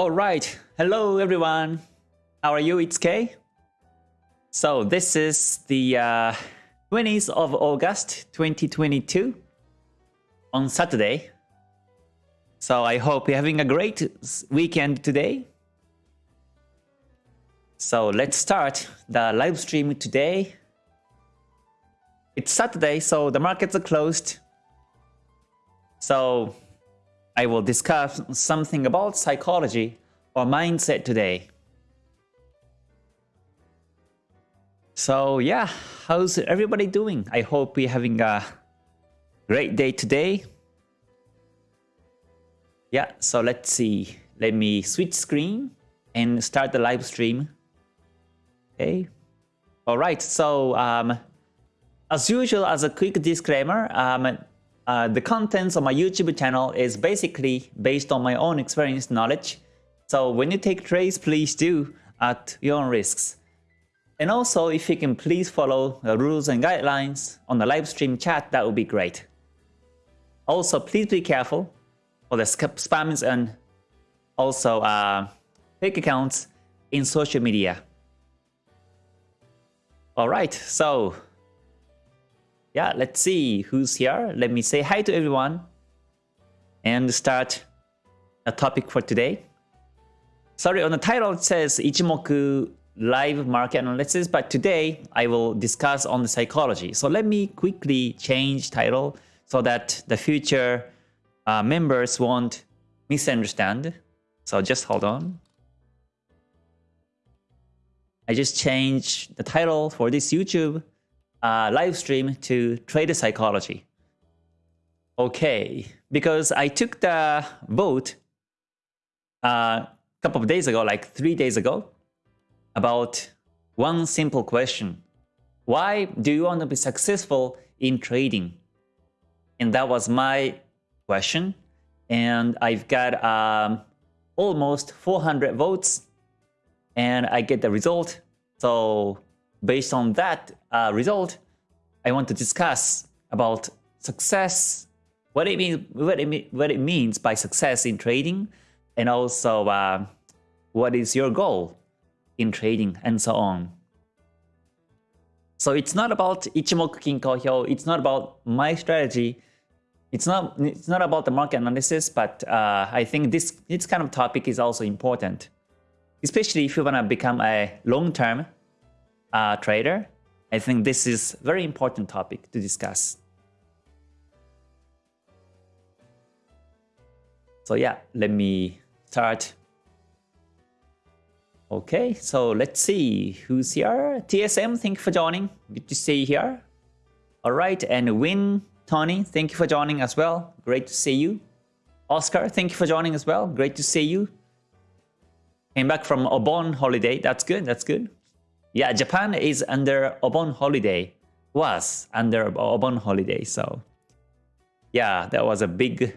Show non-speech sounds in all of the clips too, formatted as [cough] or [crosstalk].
All right. Hello, everyone. How are you? It's Kay. So this is the uh, 20th of August 2022 on Saturday. So I hope you're having a great weekend today. So let's start the live stream today. It's Saturday, so the markets are closed. So I will discuss something about psychology or mindset today. So yeah, how's everybody doing? I hope you're having a great day today. Yeah, so let's see. Let me switch screen and start the live stream. Okay. All right, so um, as usual, as a quick disclaimer, um, uh, the contents of my YouTube channel is basically based on my own experience knowledge. So when you take trades, please do at your own risks. And also, if you can please follow the rules and guidelines on the live stream chat, that would be great. Also, please be careful for the spams and also uh, fake accounts in social media. Alright, so yeah, let's see who's here. Let me say hi to everyone and start a topic for today. Sorry, on the title it says Ichimoku live market analysis, but today I will discuss on the psychology. So let me quickly change title so that the future uh, members won't misunderstand. So just hold on. I just changed the title for this YouTube uh, live stream to trader psychology. Okay, because I took the vote a uh, couple of days ago, like three days ago, about one simple question. Why do you want to be successful in trading? And that was my question. And I've got um, almost 400 votes and I get the result. So based on that uh, result, I want to discuss about success, what it means, what it, what it means by success in trading, and also uh, what is your goal in trading and so on. So it's not about Ichimoku Kinko Hyo, it's not about my strategy, it's not it's not about the market analysis, but uh, I think this this kind of topic is also important, especially if you want to become a long-term uh, trader. I think this is very important topic to discuss. So yeah, let me start. Okay, so let's see who's here. TSM, thank you for joining. Good to see you here. All right, and Win, Tony, thank you for joining as well. Great to see you. Oscar, thank you for joining as well. Great to see you. Came back from a Obon holiday. That's good. That's good. Yeah, Japan is under Obon holiday. Was under Obon holiday. So yeah, that was a big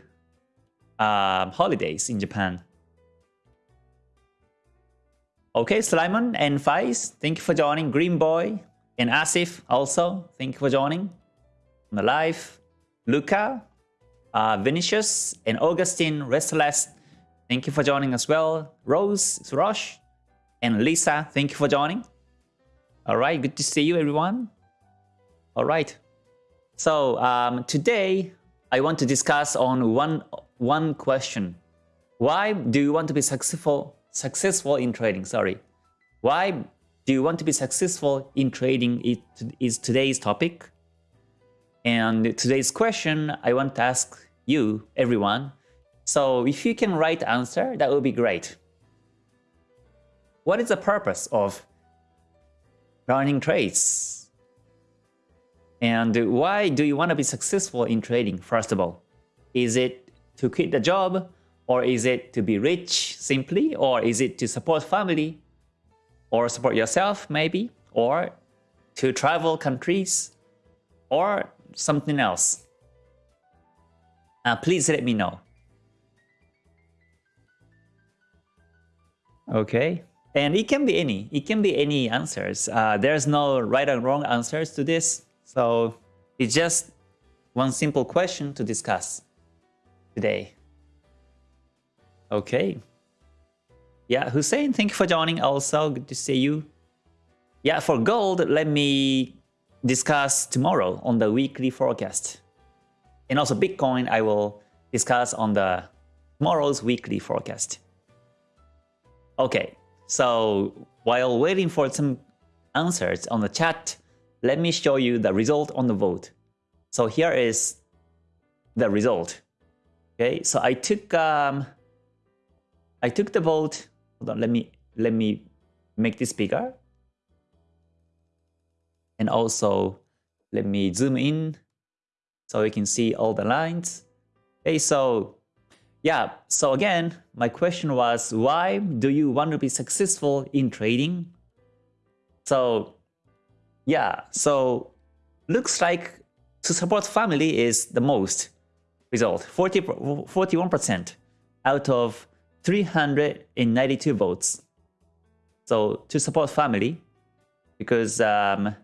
uh, holidays in Japan. Okay, Slimon and Faiz, thank you for joining. Green Boy and Asif also, thank you for joining on the live. Luca, uh, Vinicius, and Augustine Restless, thank you for joining as well. Rose, Surosh, and Lisa, thank you for joining. All right, good to see you, everyone. All right. So um, today, I want to discuss on one one question. Why do you want to be successful successful in trading? Sorry. Why do you want to be successful in trading? It is today's topic. And today's question, I want to ask you, everyone. So if you can write answer, that would be great. What is the purpose of learning trades? And why do you want to be successful in trading, first of all? Is it to quit the job? Or is it to be rich simply? Or is it to support family? Or support yourself maybe? Or to travel countries? Or something else? Uh, please let me know. Okay. And it can be any. It can be any answers. Uh, there's no right or wrong answers to this. So it's just one simple question to discuss today. Okay. Yeah, Hussein, thank you for joining also. Good to see you. Yeah, for gold, let me discuss tomorrow on the weekly forecast. And also Bitcoin, I will discuss on the tomorrow's weekly forecast. Okay, so while waiting for some answers on the chat, let me show you the result on the vote. So here is the result. Okay, so I took um, I took the vote. Hold on, let me let me make this bigger. And also let me zoom in so you can see all the lines. Okay, so yeah, so again, my question was why do you want to be successful in trading? So yeah, so looks like to support family is the most result, 40, 41% out of 392 votes. So to support family, because um,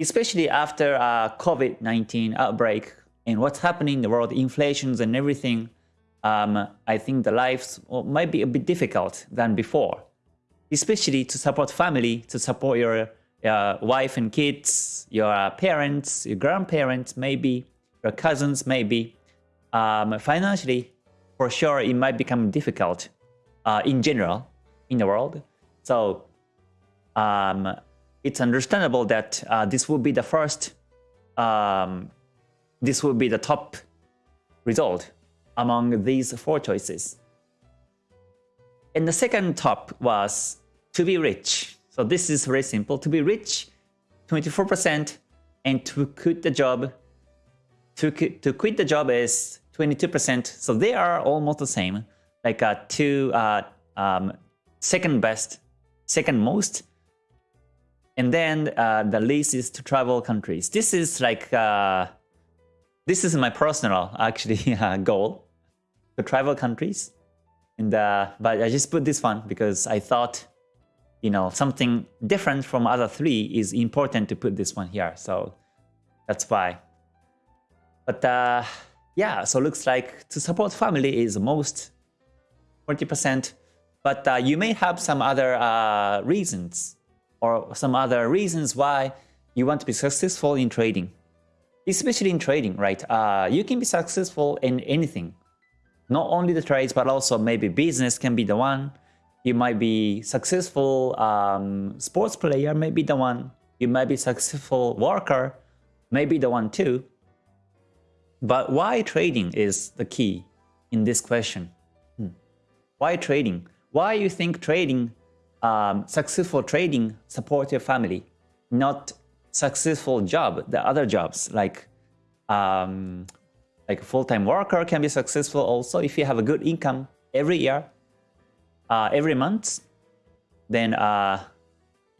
especially after a COVID-19 outbreak and what's happening in the world, inflations and everything, um, I think the lives might be a bit difficult than before. Especially to support family, to support your uh, wife and kids, your parents, your grandparents, maybe, your cousins, maybe. Um, financially, for sure, it might become difficult uh, in general in the world. So um, it's understandable that uh, this will be the first, um, this will be the top result among these four choices. And the second top was to be rich. So this is very simple. To be rich, 24%, and to quit the job, to, to quit the job is 22%. So they are almost the same, like uh, two uh, um, second best, second most. And then uh, the least is to travel countries. This is like, uh, this is my personal actually [laughs] uh, goal to travel countries. And uh, but I just put this one because I thought, you know, something different from other three is important to put this one here. So that's why. But uh, yeah, so looks like to support family is most 40%. But uh, you may have some other uh, reasons or some other reasons why you want to be successful in trading. Especially in trading, right? Uh, you can be successful in anything not only the trades, but also maybe business can be the one. You might be successful um, sports player, maybe the one. You might be successful worker, maybe the one too. But why trading is the key in this question? Hmm. Why trading? Why you think trading, um, successful trading support your family, not successful job, the other jobs like um, like a full-time worker can be successful also if you have a good income every year, uh, every month, then uh,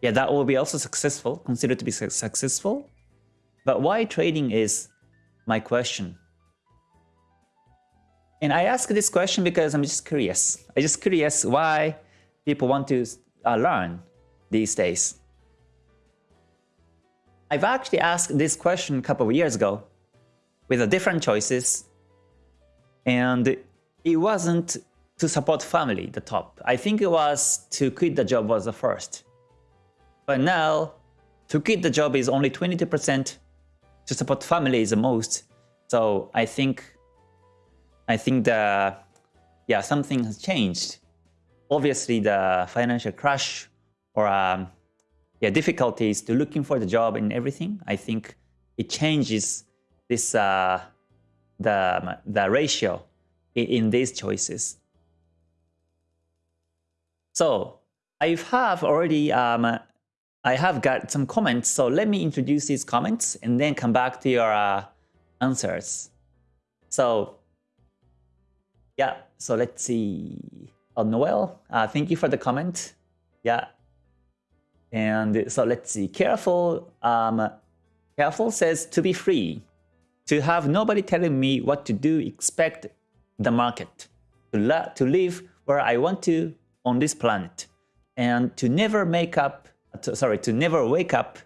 yeah, that will be also successful, considered to be su successful. But why trading is my question. And I ask this question because I'm just curious. I'm just curious why people want to uh, learn these days. I've actually asked this question a couple of years ago with the different choices. And it wasn't to support family, the top. I think it was to quit the job was the first. But now, to quit the job is only 22%, to support family is the most. So I think, I think the, yeah, something has changed. Obviously, the financial crash or um, yeah, difficulties to looking for the job and everything, I think it changes this uh, the the ratio in, in these choices. So I have already um, I have got some comments. So let me introduce these comments and then come back to your uh, answers. So yeah, so let's see. Oh, Noel, uh, thank you for the comment. Yeah. And so let's see. Careful, um, careful says to be free to have nobody telling me what to do, expect the market, to, to live where I want to on this planet, and to never make up, to, sorry, to never wake up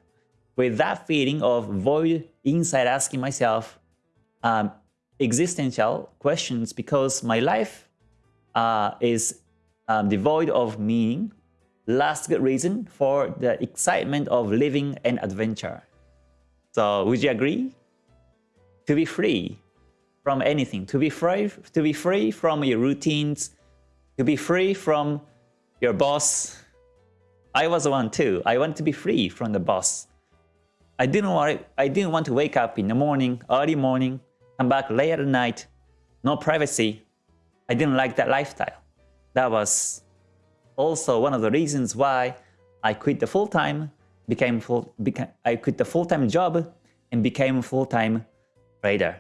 with that feeling of void inside asking myself um, existential questions because my life uh, is um, devoid of meaning. Last good reason for the excitement of living an adventure. So would you agree? To be free from anything, to be free, to be free from your routines, to be free from your boss. I was one too. I want to be free from the boss. I didn't want I didn't want to wake up in the morning, early morning, come back late at night, no privacy. I didn't like that lifestyle. That was also one of the reasons why I quit the full-time, became full, became, I quit the full-time job and became full-time trader.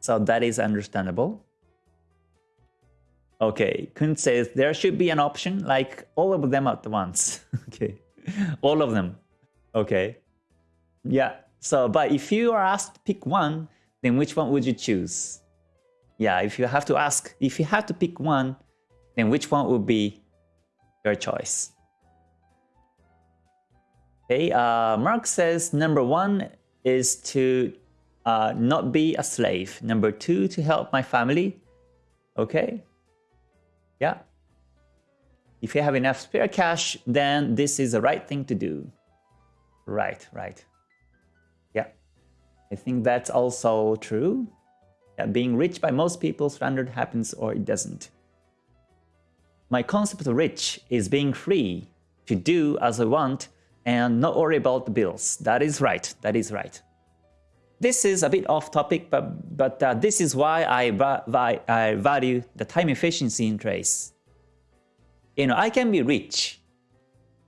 So that is understandable. Okay, Kun says there should be an option like all of them at once. [laughs] okay, all of them. Okay. Yeah, so, but if you are asked to pick one, then which one would you choose? Yeah, if you have to ask, if you have to pick one, then which one would be your choice? Okay, uh, Mark says number one is to uh, not be a slave. Number two, to help my family. Okay, yeah. If you have enough spare cash, then this is the right thing to do. Right, right. Yeah. I think that's also true. Yeah, being rich by most people's standard happens or it doesn't. My concept of rich is being free to do as I want and not worry about the bills. That is right. That is right. This is a bit off topic, but, but uh, this is why I, va I value the time efficiency in trades. You know, I can be rich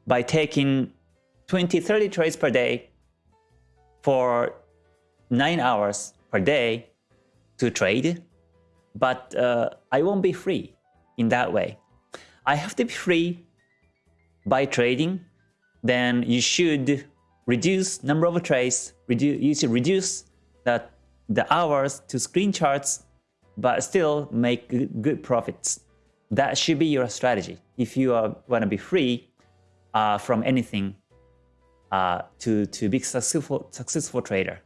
by taking 20, 30 trades per day for 9 hours per day to trade, but uh, I won't be free in that way. I have to be free by trading, then you should reduce number of trades, reduce, you should reduce the, the hours to screen charts, but still make good, profits. That should be your strategy if you want to be free uh, from anything uh, to, to be successful, successful trader.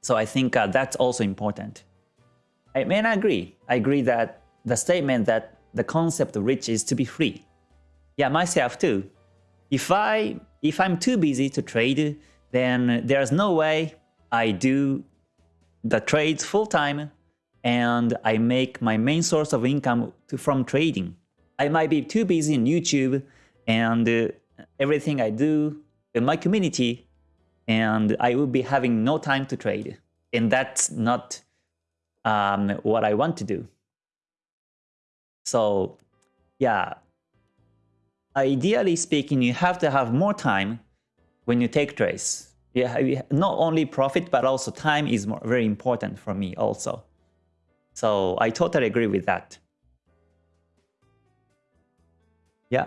So I think uh, that's also important. I mean, I agree. I agree that the statement that the concept of rich is to be free. Yeah, myself too. If I if I'm too busy to trade, then there's no way I do the trades full time and I make my main source of income to, from trading. I might be too busy in YouTube and uh, everything I do in my community and I will be having no time to trade. And that's not um, what I want to do. So yeah, ideally speaking, you have to have more time when you take trades. Yeah, not only profit, but also time is more, very important for me also. So I totally agree with that. Yeah.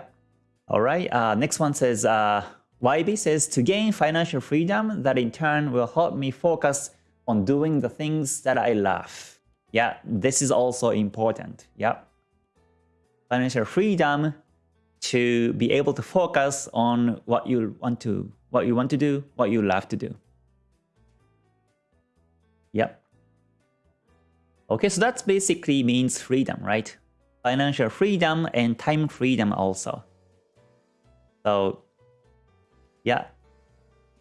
All right. Uh, next one says, uh, YB says to gain financial freedom that in turn will help me focus on doing the things that I love. Yeah, this is also important. Yeah. Financial freedom to be able to focus on what you want to what you want to do, what you love to do. Yep. Okay, so that basically means freedom, right? Financial freedom and time freedom also. So yeah.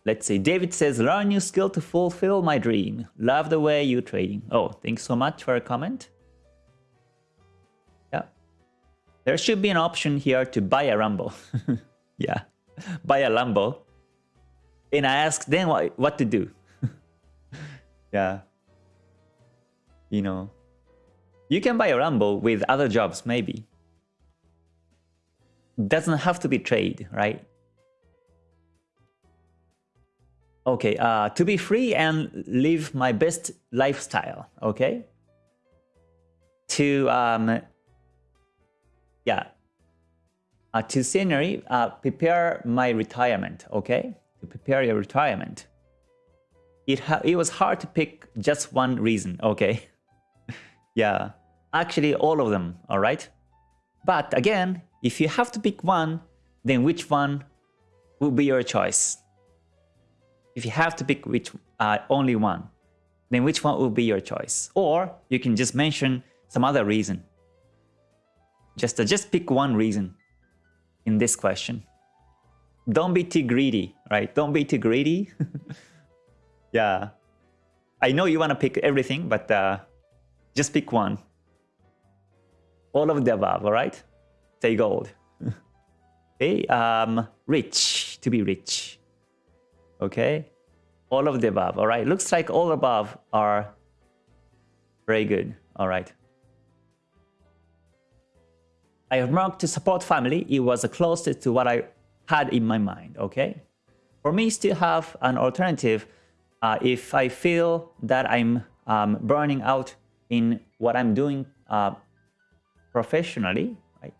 Let's see. David says, learn new skill to fulfill my dream. Love the way you trading. Oh, thanks so much for a comment. There should be an option here to buy a Lambo. [laughs] yeah. Buy a Lambo. And I ask then what, what to do. [laughs] yeah. You know. You can buy a Lambo with other jobs, maybe. Doesn't have to be trade, right? Okay, uh, to be free and live my best lifestyle, okay? To, um, yeah, uh, to scenery, uh, prepare my retirement, okay? To prepare your retirement. It, it was hard to pick just one reason, okay? [laughs] yeah, actually all of them, all right? But again, if you have to pick one, then which one will be your choice? if you have to pick which uh, only one, then which one will be your choice? Or you can just mention some other reason. Just, uh, just pick one reason in this question. Don't be too greedy, right? Don't be too greedy. [laughs] yeah. I know you want to pick everything, but uh, just pick one. All of the above, all right? Say gold. [laughs] okay, um, rich, to be rich. Okay, all of the above, all right? Looks like all above are very good, all right? I have marked to support family. It was the closest to what I had in my mind, okay? For me, still have an alternative uh, if I feel that I'm um, burning out in what I'm doing uh, professionally, right?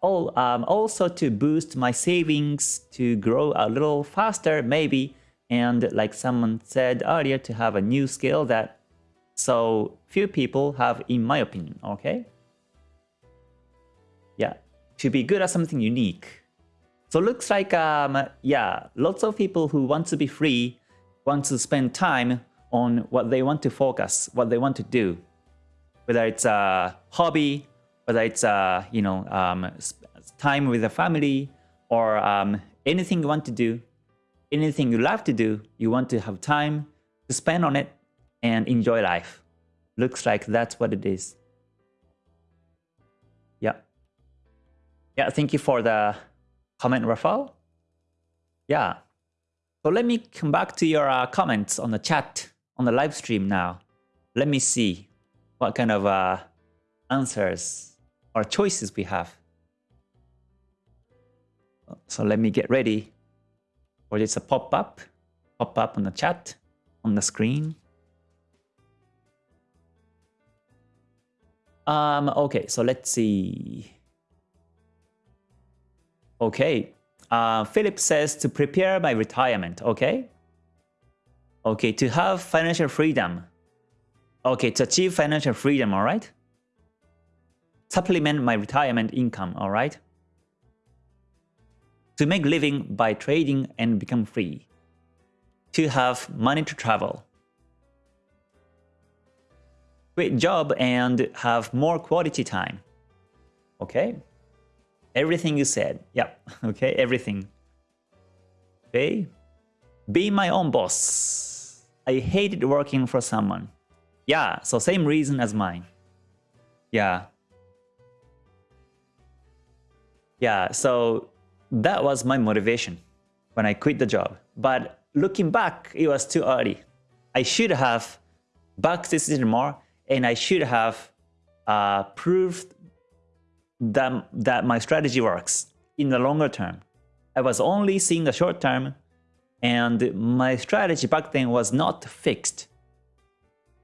All, um, also to boost my savings to grow a little faster, maybe, and like someone said earlier, to have a new skill that so few people have, in my opinion, okay? To be good at something unique. So it looks like, um, yeah, lots of people who want to be free want to spend time on what they want to focus, what they want to do. Whether it's a hobby, whether it's a, you know, um, time with the family, or um, anything you want to do, anything you love to do, you want to have time to spend on it and enjoy life. Looks like that's what it is. Yeah, thank you for the comment, Rafael. Yeah. So let me come back to your uh, comments on the chat, on the live stream now. Let me see what kind of uh, answers or choices we have. So let me get ready for this a pop-up, pop up on the chat, on the screen. Um, okay, so let's see. Okay, uh, Philip says to prepare my retirement, okay? Okay, to have financial freedom. Okay, to achieve financial freedom, all right? Supplement my retirement income, all right? To make living by trading and become free. To have money to travel. Quit job and have more quality time. Okay? Everything you said. Yep. [laughs] Okay, everything. Okay. Be my own boss. I hated working for someone. Yeah, so same reason as mine. Yeah. Yeah, so that was my motivation when I quit the job. But looking back, it was too early. I should have backed this more and I should have uh, proved that, that my strategy works in the longer term. I was only seeing the short term and my strategy back then was not fixed.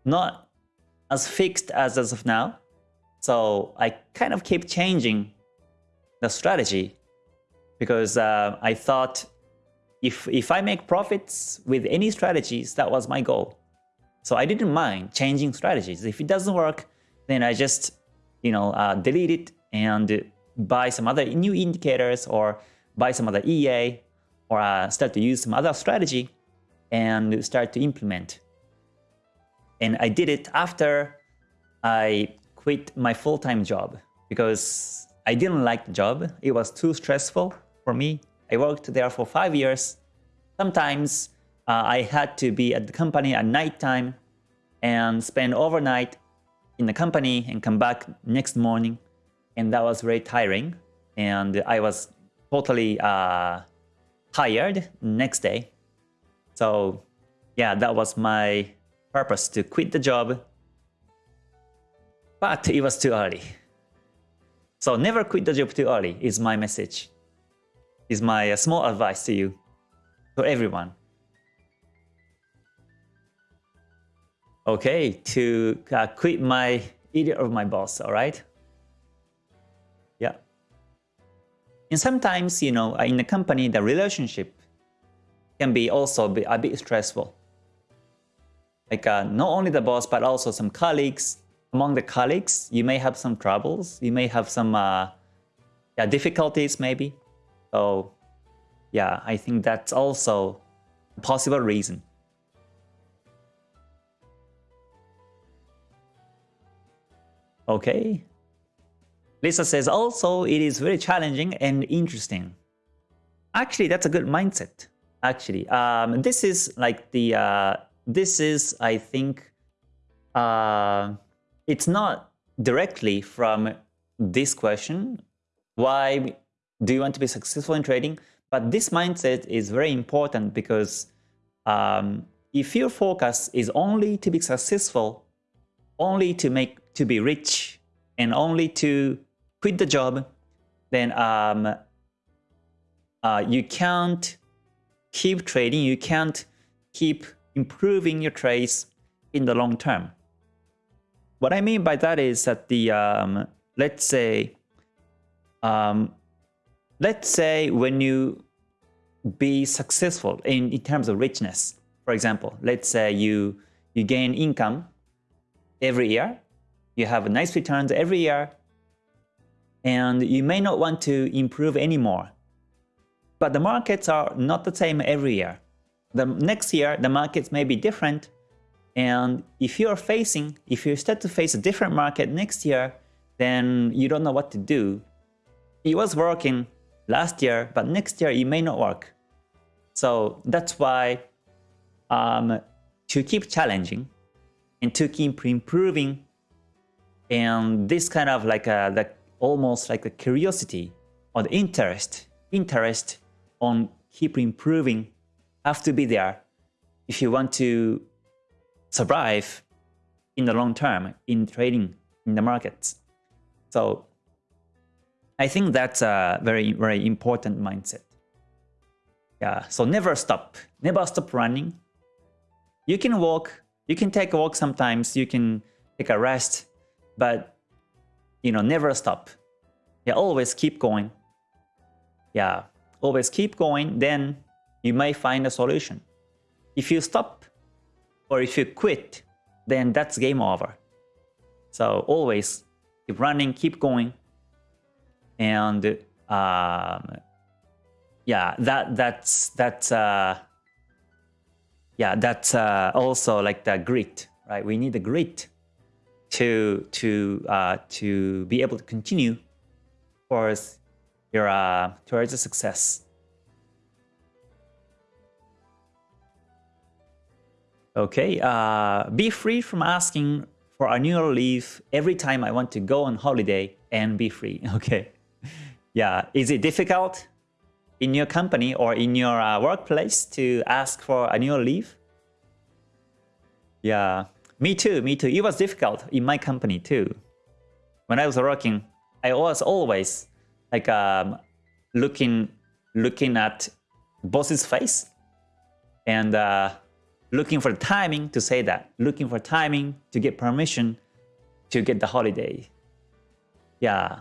Not as fixed as as of now. So I kind of keep changing the strategy because uh, I thought if, if I make profits with any strategies, that was my goal. So I didn't mind changing strategies. If it doesn't work, then I just, you know, uh, delete it and buy some other new indicators or buy some other EA or uh, start to use some other strategy and start to implement. And I did it after I quit my full-time job because I didn't like the job. It was too stressful for me. I worked there for five years. Sometimes uh, I had to be at the company at nighttime and spend overnight in the company and come back next morning and that was very tiring. And I was totally uh, tired next day. So yeah, that was my purpose to quit the job. But it was too early. So never quit the job too early is my message. Is my uh, small advice to you, to everyone. Okay, to uh, quit my idiot of my boss, all right? And sometimes, you know, in a company, the relationship can be also a bit stressful. Like uh, not only the boss, but also some colleagues. Among the colleagues, you may have some troubles. You may have some uh, yeah, difficulties maybe. So yeah, I think that's also a possible reason. Okay. Lisa says also it is very challenging and interesting. Actually, that's a good mindset. Actually, um, this is like the uh, this is I think uh, it's not directly from this question. Why do you want to be successful in trading? But this mindset is very important because um, if your focus is only to be successful, only to make to be rich, and only to quit the job, then um, uh, you can't keep trading. You can't keep improving your trades in the long term. What I mean by that is that the um, let's say um, let's say when you be successful in, in terms of richness, for example, let's say you you gain income every year, you have nice returns every year, and you may not want to improve anymore. But the markets are not the same every year. The next year, the markets may be different, and if you are facing, if you start to face a different market next year, then you don't know what to do. It was working last year, but next year it may not work. So that's why um, to keep challenging and to keep improving and this kind of like a, the, almost like a curiosity or the interest, interest on keep improving have to be there if you want to survive in the long term in trading in the markets. So I think that's a very, very important mindset. Yeah, so never stop. Never stop running. You can walk, you can take a walk sometimes, you can take a rest, but you know, never stop. Yeah, always keep going. Yeah, always keep going, then you may find a solution. If you stop or if you quit, then that's game over. So always keep running, keep going, and um, yeah, that that's that's uh, yeah, that's uh, also like the grit, right? We need the grit to to uh, to be able to continue towards your uh, towards the success. Okay, uh, be free from asking for annual leave every time I want to go on holiday and be free. [laughs] Okay, yeah, is it difficult in your company or in your uh, workplace to ask for annual leave? Yeah, me too, me too. It was difficult in my company too. When I was working, I was always like um, looking looking at boss's face and uh, looking for timing to say that, looking for timing to get permission to get the holiday. Yeah,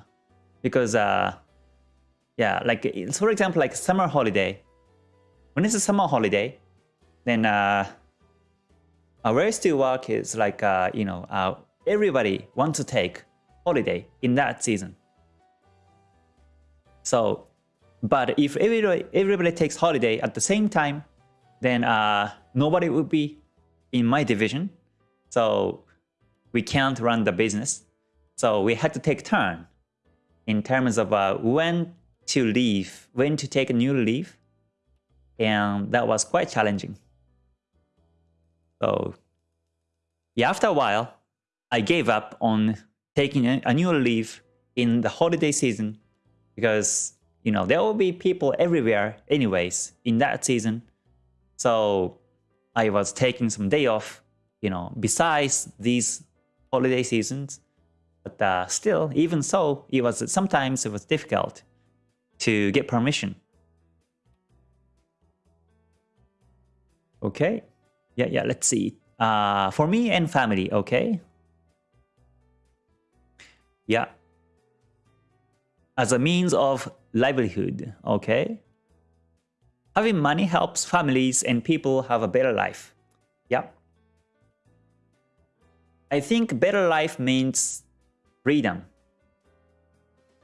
because uh, yeah, like for example, like summer holiday. When it's a summer holiday, then uh, uh, where still work is like, uh, you know, uh, everybody wants to take holiday in that season. So, but if everybody, everybody takes holiday at the same time, then uh, nobody would be in my division. So we can't run the business. So we had to take turn in terms of uh, when to leave, when to take a new leave. And that was quite challenging. So yeah, after a while, I gave up on taking a annual leave in the holiday season because you know there will be people everywhere anyways in that season. So I was taking some day off, you know, besides these holiday seasons. But uh, still, even so, it was sometimes it was difficult to get permission. Okay. Yeah, yeah, let's see. Uh, for me and family, okay? Yeah. As a means of livelihood, okay? Having money helps families and people have a better life. Yeah. I think better life means freedom.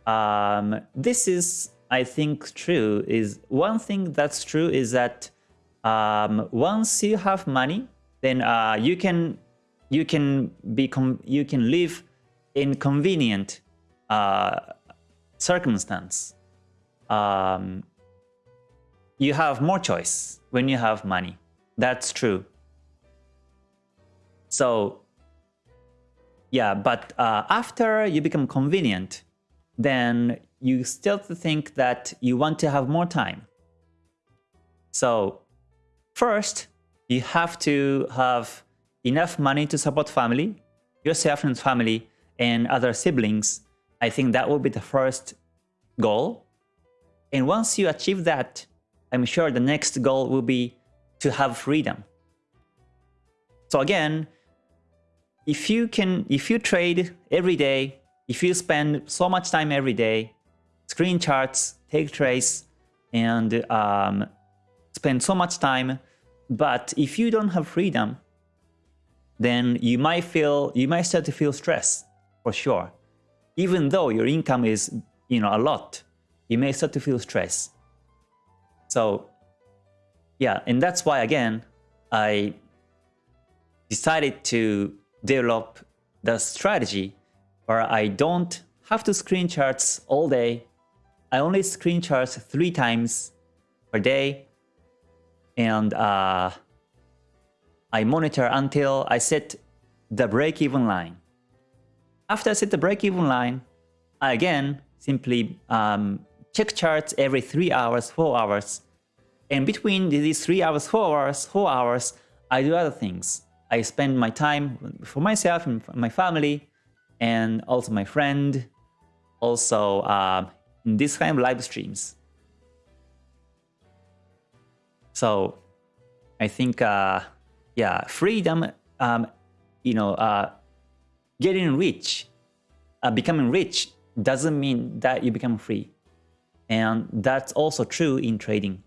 Um, this is, I think, true. Is one thing that's true is that um, once you have money, then uh, you can you can be you can live in convenient uh, circumstance, um, you have more choice when you have money. That's true. So yeah, but uh, after you become convenient, then you still think that you want to have more time. So first, you have to have enough money to support family, yourself and family, and other siblings. I think that will be the first goal. And once you achieve that, I'm sure the next goal will be to have freedom. So again, if you can, if you trade every day, if you spend so much time every day, screen charts, take trades, and um, spend so much time, but if you don't have freedom, then you might feel, you might start to feel stress for sure. Even though your income is, you know, a lot, you may start to feel stress. So yeah, and that's why again, I decided to develop the strategy where I don't have to screen charts all day. I only screen charts three times per day. And uh, I monitor until I set the break-even line. After I set the break-even line, I again simply um, check charts every 3 hours, 4 hours. And between these 3 hours, 4 hours, 4 hours, I do other things. I spend my time for myself and my family and also my friend, also uh, in this kind of live streams. So I think, uh, yeah, freedom, um, you know, uh, getting rich, uh, becoming rich doesn't mean that you become free. And that's also true in trading.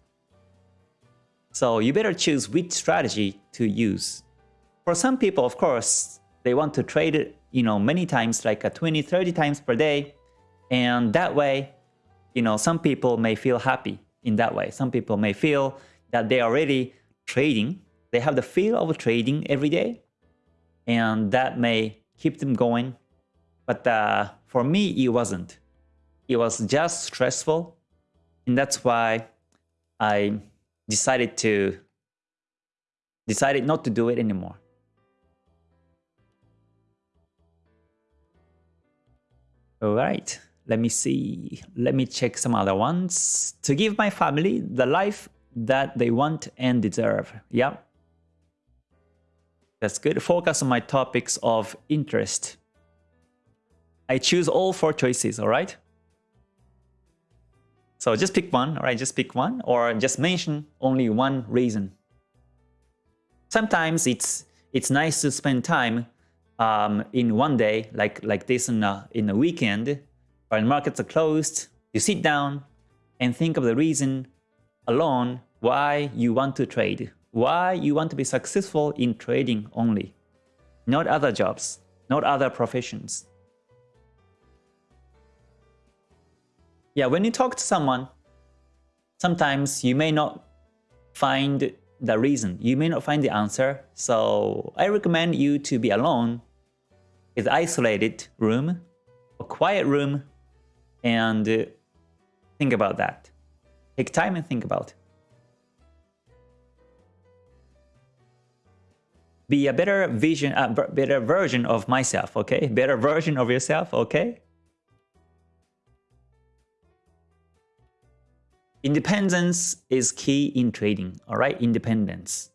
So you better choose which strategy to use. For some people, of course, they want to trade you know, many times, like a 20, 30 times per day. And that way, you know, some people may feel happy in that way. Some people may feel that they are already trading. They have the feel of trading every day. And that may keep them going. But uh, for me, it wasn't. It was just stressful. And that's why I decided to decided not to do it anymore. All right, let me see. Let me check some other ones. To give my family the life that they want and deserve. Yeah. That's good. Focus on my topics of interest. I choose all four choices, all right? So just pick one, all right? Just pick one or just mention only one reason. Sometimes it's it's nice to spend time um, in one day, like like this in a, in a weekend, when markets are closed, you sit down and think of the reason alone why you want to trade, why you want to be successful in trading only, not other jobs, not other professions. Yeah, when you talk to someone, sometimes you may not find the reason, you may not find the answer, so I recommend you to be alone is isolated room, a quiet room, and think about that. Take time and think about. Be a better vision, a better version of myself, okay? Better version of yourself, okay? Independence is key in trading, all right? Independence.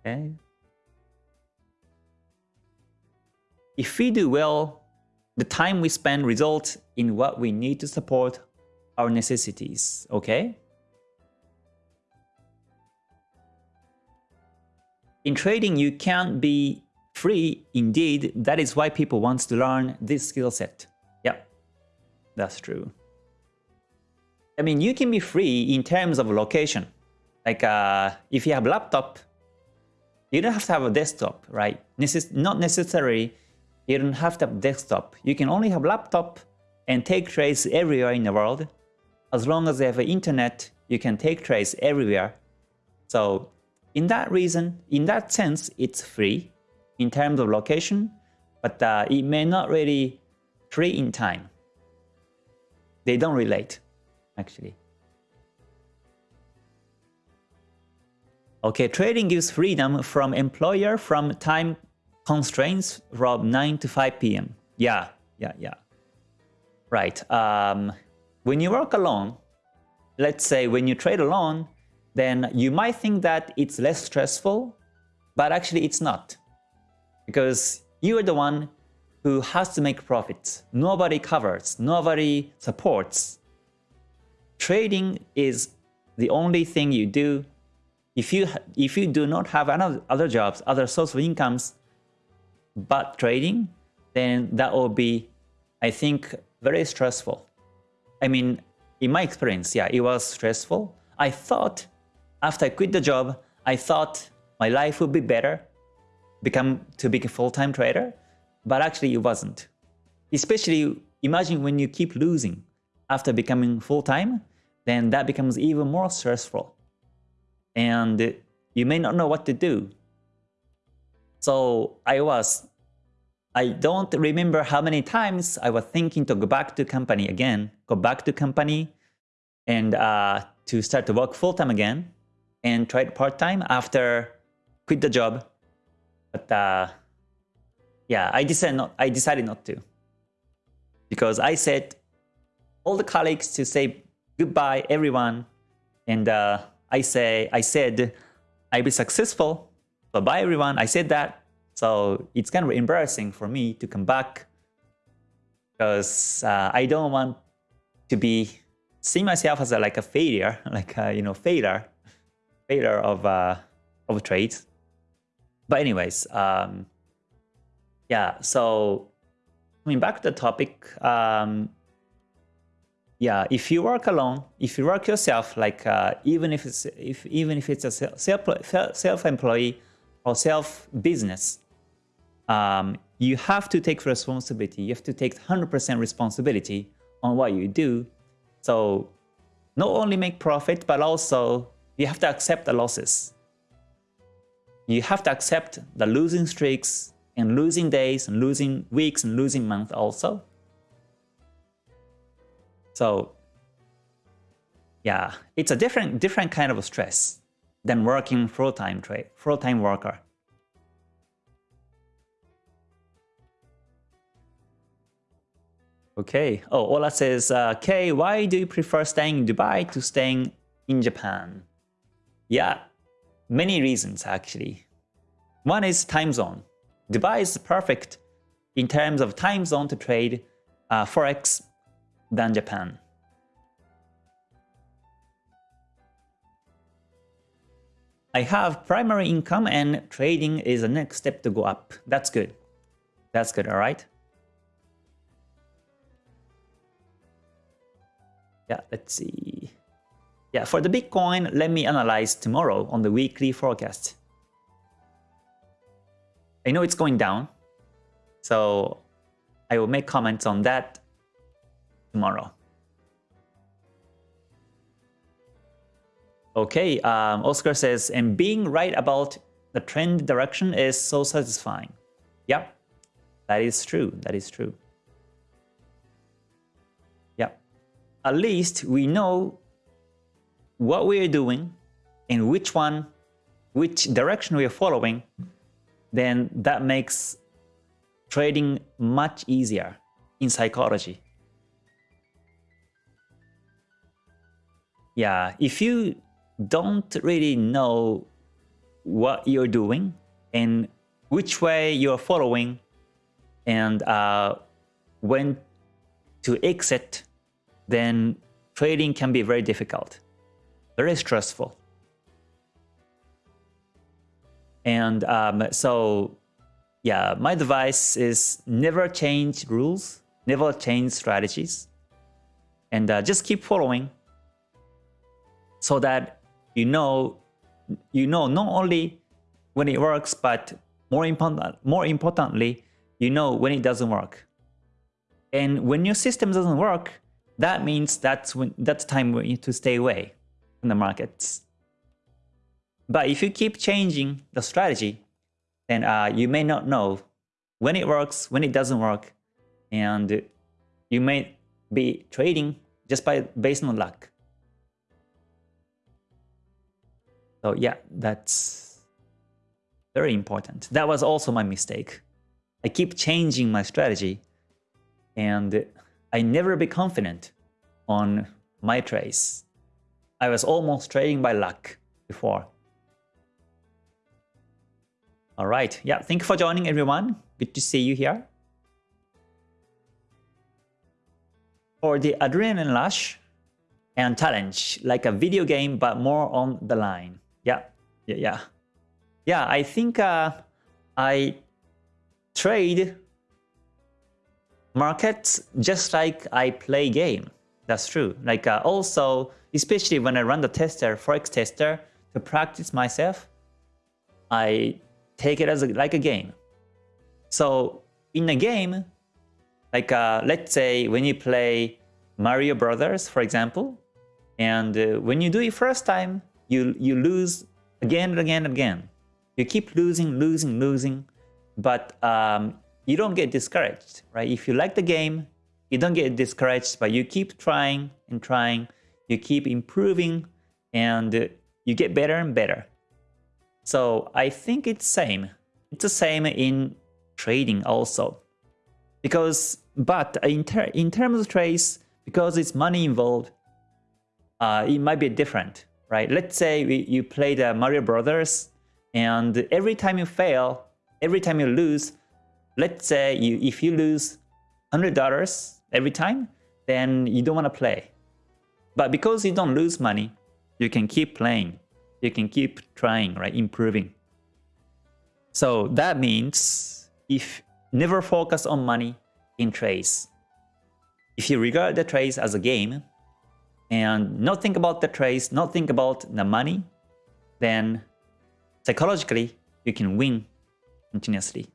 Okay. If we do well, the time we spend results in what we need to support our necessities, okay? In trading, you can't be free. Indeed, that is why people want to learn this skill set. Yeah, that's true. I mean, you can be free in terms of location. Like uh, if you have a laptop, you don't have to have a desktop, right? Necess not necessarily you don't have to have desktop. You can only have laptop and take trades everywhere in the world. As long as you have internet, you can take trades everywhere. So in that reason, in that sense, it's free in terms of location, but uh, it may not really free in time. They don't relate, actually. Okay, trading gives freedom from employer from time constraints from 9 to 5 p.m. Yeah, yeah, yeah. Right. Um, when you work alone, let's say when you trade alone, then you might think that it's less stressful, but actually it's not. Because you are the one who has to make profits. Nobody covers, nobody supports. Trading is the only thing you do. If you, if you do not have other jobs, other source of incomes, but trading, then that will be, I think, very stressful. I mean, in my experience, yeah, it was stressful. I thought after I quit the job, I thought my life would be better, become to be a full-time trader, but actually it wasn't. Especially imagine when you keep losing after becoming full-time, then that becomes even more stressful. And you may not know what to do. So I was I don't remember how many times I was thinking to go back to company again, go back to company and uh, to start to work full-time again and tried part-time after quit the job. But uh, yeah, I decided not, I decided not to because I said all the colleagues to say goodbye everyone and uh, I say I said I'll be successful. Bye bye everyone. I said that so it's kind of embarrassing for me to come back because uh, I don't want to be see myself as a, like a failure, [laughs] like a, you know failure, failure of uh, of trades. But anyways, um, yeah. So coming back to the topic, um, yeah. If you work alone, if you work yourself, like uh, even if it's if even if it's a self self employee or self business, um, you have to take responsibility. You have to take 100% responsibility on what you do. So not only make profit, but also you have to accept the losses. You have to accept the losing streaks and losing days and losing weeks and losing months also. So yeah, it's a different different kind of stress than working full-time trade, full-time worker. Okay. Oh, Ola says, uh, Kay, why do you prefer staying in Dubai to staying in Japan? Yeah, many reasons actually. One is time zone. Dubai is perfect in terms of time zone to trade uh, Forex than Japan. I have primary income and trading is the next step to go up. That's good. That's good, alright? Yeah, let's see. Yeah, for the Bitcoin, let me analyze tomorrow on the weekly forecast. I know it's going down, so I will make comments on that tomorrow. Okay, um, Oscar says, and being right about the trend direction is so satisfying. Yep, that is true. That is true. Yeah. At least we know what we are doing and which one, which direction we are following, then that makes trading much easier in psychology. Yeah, if you don't really know what you're doing and which way you're following and uh, when to exit then trading can be very difficult, very stressful. And um, so, yeah, my advice is never change rules, never change strategies, and uh, just keep following so that you know, you know not only when it works, but more important, more importantly, you know when it doesn't work. And when your system doesn't work, that means that's when that's time to stay away from the markets. But if you keep changing the strategy, then uh, you may not know when it works, when it doesn't work, and You may be trading just by based on luck. So yeah, that's very important. That was also my mistake. I keep changing my strategy and I never be confident on my trades. I was almost trading by luck before. All right. Yeah. Thank you for joining everyone. Good to see you here. For the adrenaline rush and challenge, like a video game, but more on the line. Yeah. Yeah. Yeah. Yeah. I think uh, I trade markets just like I play game. That's true. Like uh, also, especially when I run the tester, Forex tester, to practice myself, I take it as a, like a game. So in a game, like uh, let's say when you play Mario Brothers, for example, and uh, when you do it first time, you you lose again and again and again. You keep losing, losing, losing, but um, you don't get discouraged, right? If you like the game, you don't get discouraged, but you keep trying and trying, you keep improving, and you get better and better. So I think it's same. It's the same in trading also. Because, but in, ter in terms of trades, because it's money involved, uh, it might be different, right? Let's say we, you play the Mario Brothers, and every time you fail, every time you lose, let's say you if you lose $100 every time, then you don't want to play. But because you don't lose money, you can keep playing you can keep trying, right? Improving. So that means if never focus on money in trades. If you regard the trades as a game and not think about the trades, not think about the money, then psychologically you can win continuously.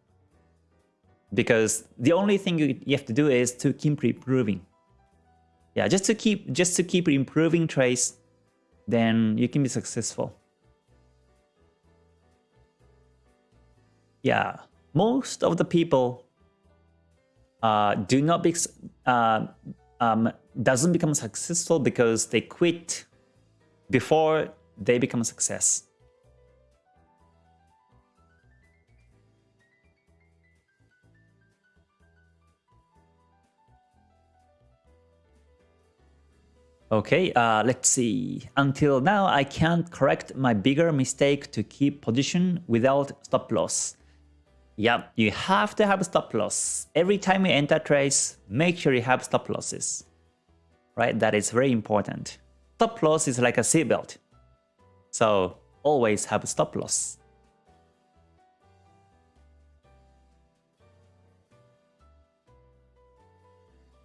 Because the only thing you, you have to do is to keep improving. Yeah, just to keep just to keep improving trades then you can be successful. Yeah, most of the people uh, do not be, uh, um, doesn't become successful because they quit before they become a success. Okay, uh, let's see. Until now, I can't correct my bigger mistake to keep position without stop loss. Yep, you have to have stop loss. Every time you enter trades, make sure you have stop losses. Right, that is very important. Stop loss is like a seatbelt. So always have stop loss.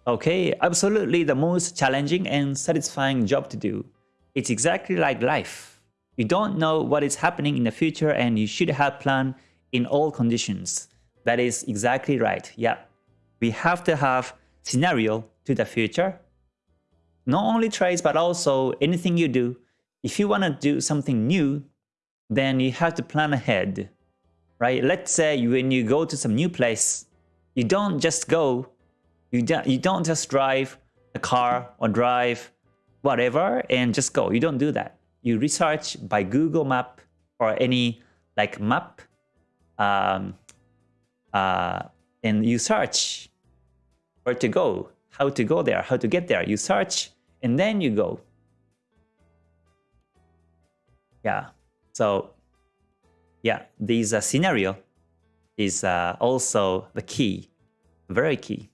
Okay, absolutely the most challenging and satisfying job to do. It's exactly like life. You don't know what is happening in the future and you should have plan in all conditions. That is exactly right. Yeah. We have to have scenario to the future. Not only trades, but also anything you do. If you want to do something new, then you have to plan ahead. Right? Let's say when you go to some new place, you don't just go you don't, you don't just drive a car or drive whatever and just go. You don't do that. You research by Google Map or any like map um, uh, and you search where to go, how to go there, how to get there. You search and then you go. Yeah, so yeah, this uh, scenario is uh, also the key, very key.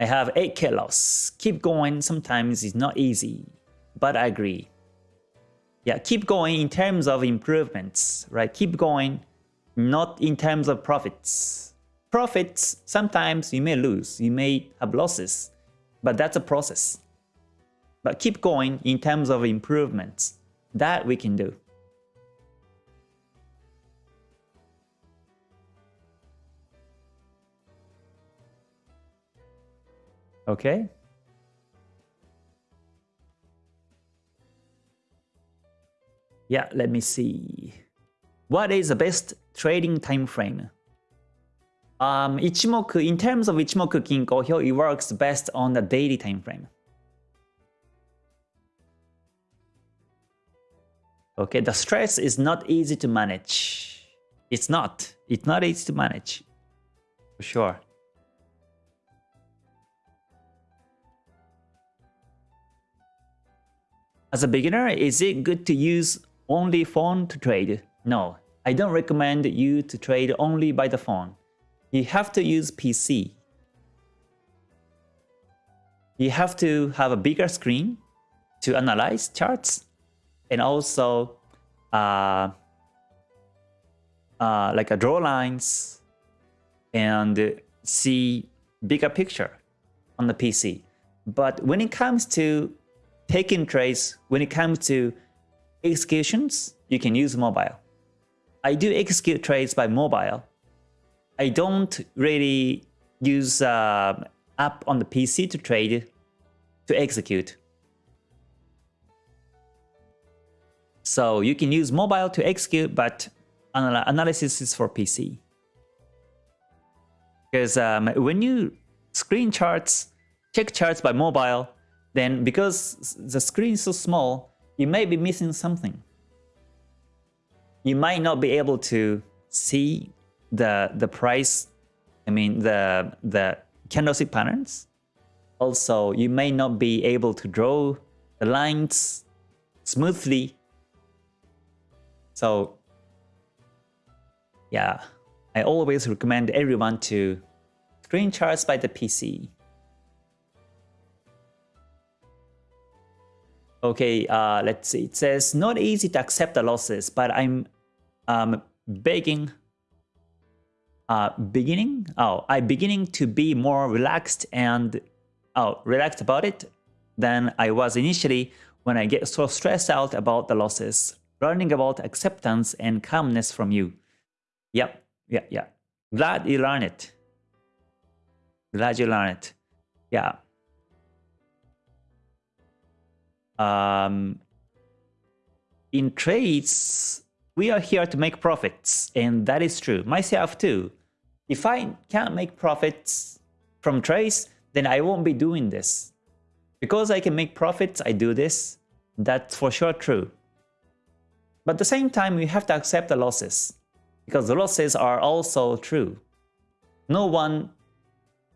I have 8k loss. Keep going sometimes is not easy, but I agree. Yeah, keep going in terms of improvements, right? Keep going, not in terms of profits. Profits, sometimes you may lose, you may have losses, but that's a process. But keep going in terms of improvements. That we can do. Okay. Yeah, let me see. what is the best trading time frame? Um, Ichimoku, in terms of Ichimoku Kinko Hyo it works best on the daily time frame. Okay, the stress is not easy to manage. It's not. It's not easy to manage. For sure. As a beginner, is it good to use only phone to trade? No, I don't recommend you to trade only by the phone. You have to use PC. You have to have a bigger screen to analyze charts and also uh, uh, like a draw lines and see bigger picture on the PC. But when it comes to taking trades, when it comes to executions, you can use mobile. I do execute trades by mobile. I don't really use uh, app on the PC to trade, to execute. So you can use mobile to execute, but anal analysis is for PC. Because um, when you screen charts, check charts by mobile, then because the screen is so small, you may be missing something. You might not be able to see the the price, I mean the the candlestick patterns. Also, you may not be able to draw the lines smoothly. So yeah, I always recommend everyone to screen charts by the PC. Okay, uh, let's see. It says, not easy to accept the losses, but I'm um, begging, uh, beginning, oh, I'm beginning to be more relaxed and, oh, relaxed about it than I was initially when I get so stressed out about the losses. Learning about acceptance and calmness from you. Yep, yeah, yeah. Glad you learned it. Glad you learned it. Yeah. Um, in trades, we are here to make profits, and that is true. Myself too. If I can't make profits from trades, then I won't be doing this. Because I can make profits, I do this. That's for sure true. But at the same time, we have to accept the losses. Because the losses are also true. No one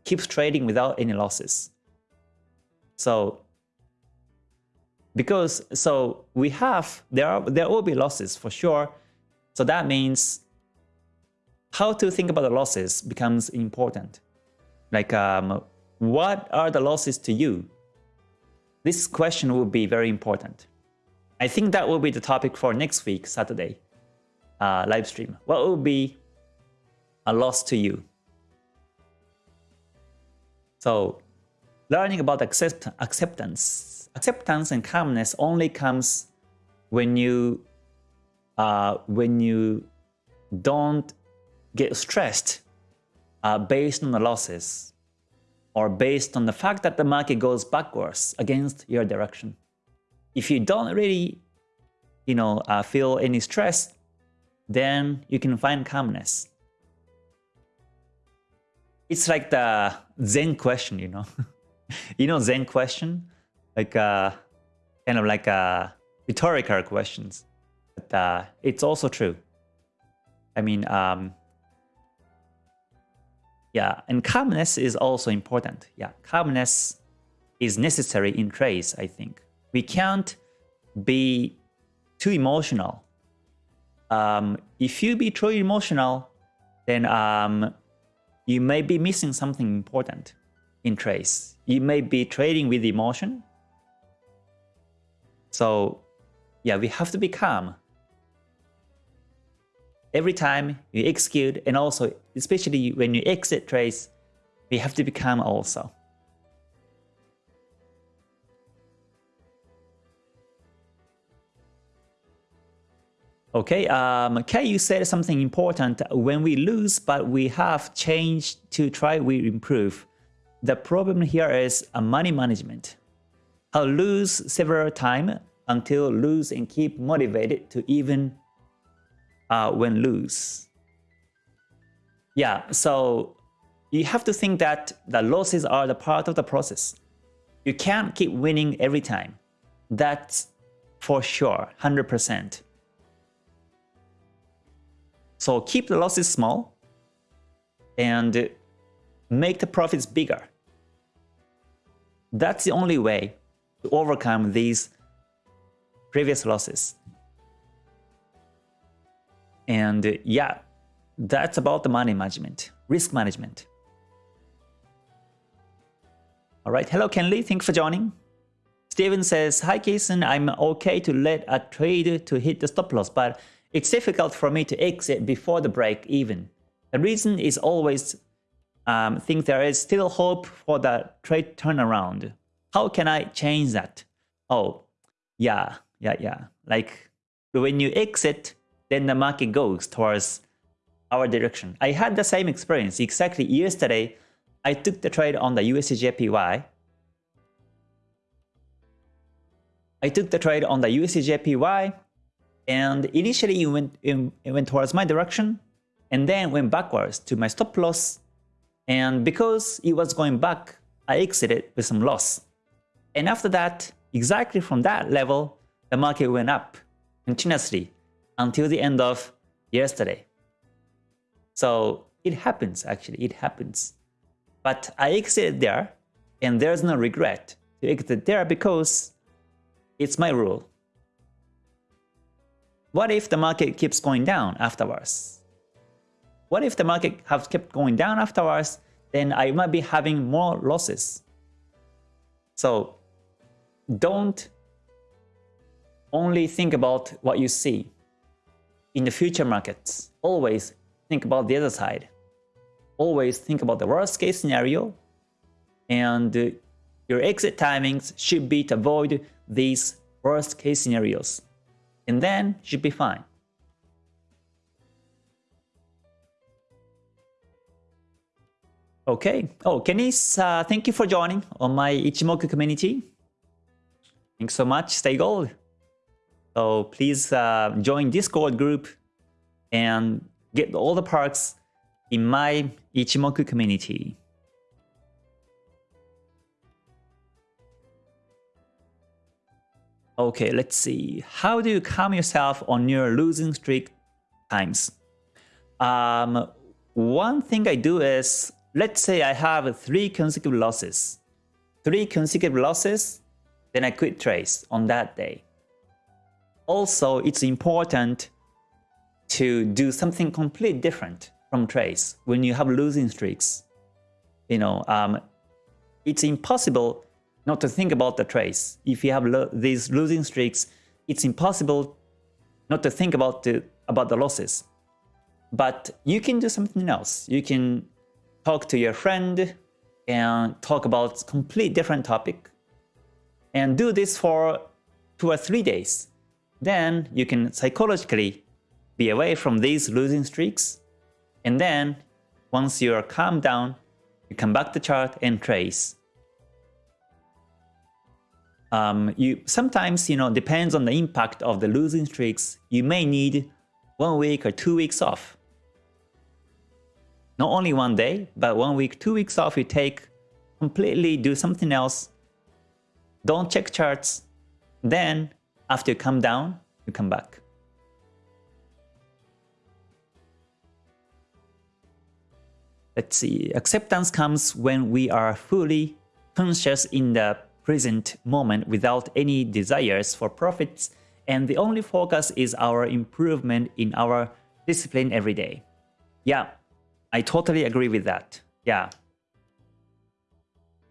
keeps trading without any losses. So because so we have there are there will be losses for sure. So that means how to think about the losses becomes important. Like um, what are the losses to you? This question will be very important. I think that will be the topic for next week saturday uh, live stream. What will be a loss to you? So learning about accept acceptance acceptance and calmness only comes when you uh, when you don't get stressed uh, based on the losses or based on the fact that the market goes backwards against your direction. If you don't really, you know, uh, feel any stress, then you can find calmness. It's like the Zen question, you know. [laughs] you know Zen question? Like uh, kind of like uh, rhetorical questions. But uh, it's also true. I mean, um, yeah, and calmness is also important. Yeah, calmness is necessary in trades, I think. We can't be too emotional. Um, if you be too emotional, then um, you may be missing something important in trades. You may be trading with emotion, so yeah, we have to be calm. Every time you execute and also especially when you exit trades, we have to be calm also. Okay, um, Kay, you said something important. When we lose, but we have changed to try we improve. The problem here is a money management. I'll lose several times until lose and keep motivated to even uh, when lose. Yeah, so you have to think that the losses are the part of the process. You can't keep winning every time. That's for sure, 100%. So keep the losses small and make the profits bigger. That's the only way to overcome these previous losses. And yeah, that's about the money management, risk management. All right, hello Kenley, thanks for joining. Steven says, Hi Kason, I'm okay to let a trade to hit the stop loss, but it's difficult for me to exit before the break even. The reason is always um, think there is still hope for the trade turnaround. How can I change that? Oh, yeah, yeah, yeah. Like when you exit, then the market goes towards our direction. I had the same experience exactly yesterday. I took the trade on the USDJPY. I took the trade on the USDJPY and initially it went, it went towards my direction and then went backwards to my stop loss and because it was going back, I exited with some loss. And after that, exactly from that level, the market went up continuously until the end of yesterday. So it happens actually, it happens. But I exited there and there's no regret to exit there because it's my rule. What if the market keeps going down afterwards? What if the market has kept going down afterwards, then I might be having more losses. So don't only think about what you see. In the future markets, always think about the other side. Always think about the worst case scenario and your exit timings should be to avoid these worst case scenarios. And then should be fine. Okay. Oh, Kenis, uh, thank you for joining on my Ichimoku community. Thanks so much. Stay gold. So please uh, join Discord group and get all the perks in my Ichimoku community. Okay, let's see. How do you calm yourself on your losing streak times? Um, one thing I do is let's say I have three consecutive losses. Three consecutive losses, then I quit trades on that day. Also, it's important to do something completely different from trades when you have losing streaks. You know, um, it's impossible not to think about the trades. If you have lo these losing streaks, it's impossible not to think about the about the losses. But you can do something else. You can talk to your friend and talk about complete different topic and do this for two or three days. Then you can psychologically be away from these losing streaks and then once you are calmed down, you come back to chart and trace. Um, you sometimes you know depends on the impact of the losing streaks. You may need one week or two weeks off not only one day, but one week, two weeks off you take, completely do something else, don't check charts, then after you come down, you come back. Let's see, acceptance comes when we are fully conscious in the present moment without any desires for profits and the only focus is our improvement in our discipline every day. Yeah, I totally agree with that. Yeah.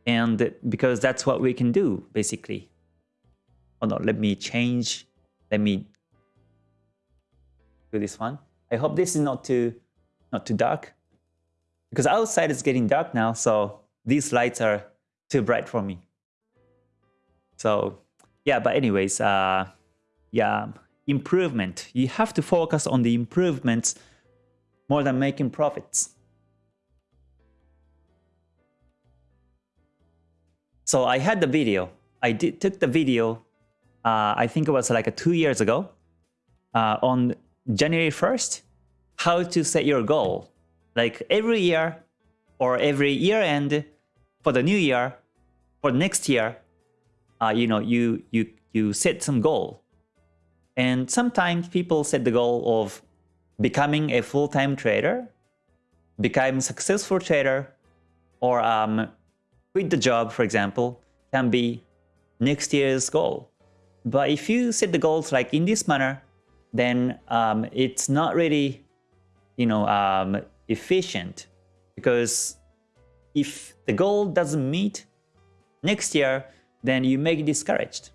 And because that's what we can do, basically. Oh no, let me change. Let me do this one. I hope this is not too not too dark. Because outside it's getting dark now, so these lights are too bright for me. So yeah, but anyways, uh, yeah, improvement. You have to focus on the improvements more than making profits. So I had the video. I did took the video. Uh, I think it was like two years ago uh, on January 1st, how to set your goal. Like every year or every year end for the new year, for next year, uh, you know, you, you, you set some goal. And sometimes people set the goal of becoming a full-time trader, becoming a successful trader, or um, quit the job, for example, can be next year's goal. But if you set the goals like in this manner, then um, it's not really, you know, um, efficient because if the goal doesn't meet next year, then you may get discouraged.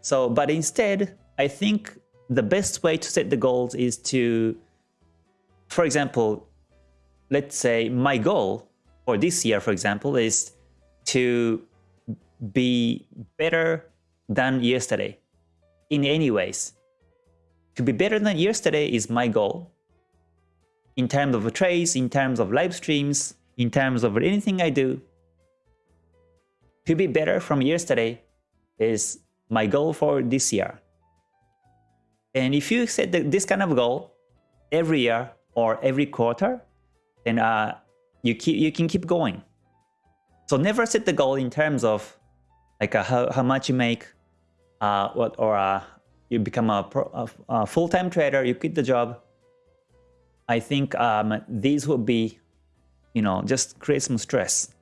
So, but instead, I think the best way to set the goals is to, for example, let's say my goal for this year, for example, is to be better than yesterday in any ways. To be better than yesterday is my goal. In terms of trades, in terms of live streams, in terms of anything I do. To be better from yesterday is my goal for this year. And if you set this kind of goal every year or every quarter, then uh, you keep you can keep going. So never set the goal in terms of like uh, how, how much you make, uh, what or uh, you become a, a, full-time trader, you quit the job. I think um, these would be, you know, just create some stress.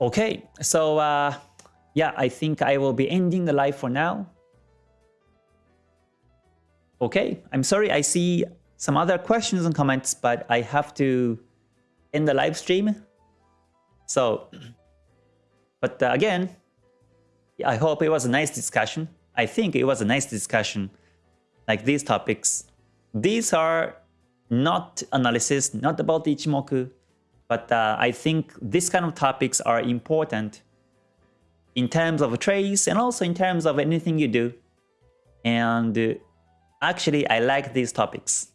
Okay, so uh, yeah, I think I will be ending the live for now. Okay, I'm sorry, I see some other questions and comments, but I have to end the live stream. So, but uh, again, I hope it was a nice discussion. I think it was a nice discussion, like these topics. These are not analysis, not about Ichimoku, but uh, I think this kind of topics are important in terms of trades and also in terms of anything you do. And uh, Actually, I like these topics.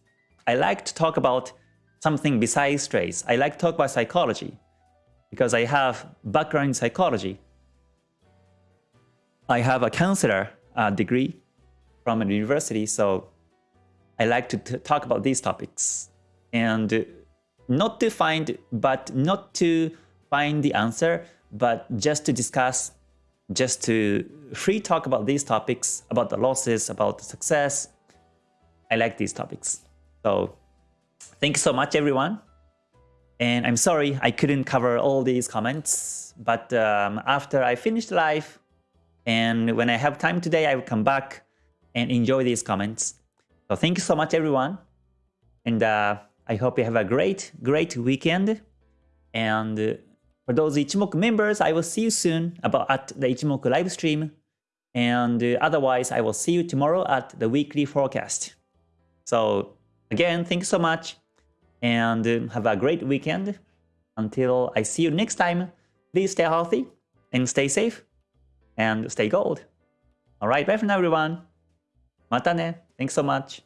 I like to talk about something besides trades. I like to talk about psychology because I have background in psychology. I have a counselor uh, degree from a university, so I like to talk about these topics. And not to find, but not to find the answer, but just to discuss, just to free talk about these topics, about the losses, about the success, I like these topics. So thank you so much, everyone. And I'm sorry I couldn't cover all these comments, but um, after I finish the live and when I have time today, I will come back and enjoy these comments. So thank you so much, everyone. And uh, I hope you have a great, great weekend. And uh, for those Ichimoku members, I will see you soon about at the Ichimoku live stream. And uh, otherwise, I will see you tomorrow at the weekly forecast. So again, thank you so much and um, have a great weekend. Until I see you next time, please stay healthy and stay safe and stay gold. Alright, bye for now everyone. Mata ne. Thanks so much.